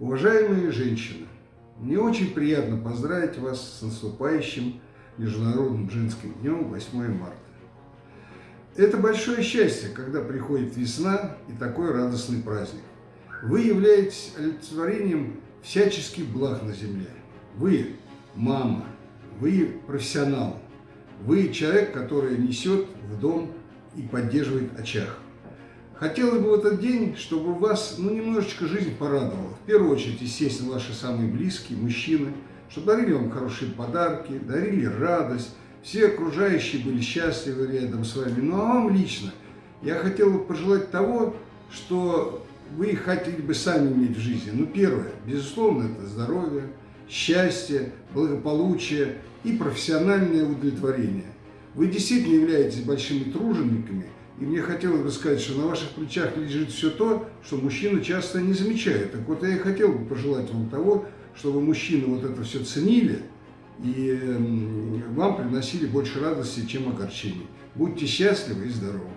Уважаемые женщины, мне очень приятно поздравить вас с наступающим Международным женским днем 8 марта. Это большое счастье, когда приходит весна и такой радостный праздник. Вы являетесь олицетворением всяческих благ на земле. Вы мама, вы профессионал, вы человек, который несет в дом и поддерживает очаг. Хотелось бы в этот день, чтобы вас ну, немножечко жизнь порадовала. В первую очередь, естественно, ваши самые близкие, мужчины, чтобы дарили вам хорошие подарки, дарили радость, все окружающие были счастливы рядом с вами. Ну а вам лично я хотел бы пожелать того, что вы хотели бы сами иметь в жизни. Ну первое, безусловно, это здоровье, счастье, благополучие и профессиональное удовлетворение. Вы действительно являетесь большими тружениками – и мне хотелось бы сказать, что на ваших плечах лежит все то, что мужчина часто не замечает. Так вот, я и хотел бы пожелать вам того, чтобы мужчины вот это все ценили и вам приносили больше радости, чем огорчений. Будьте счастливы и здоровы!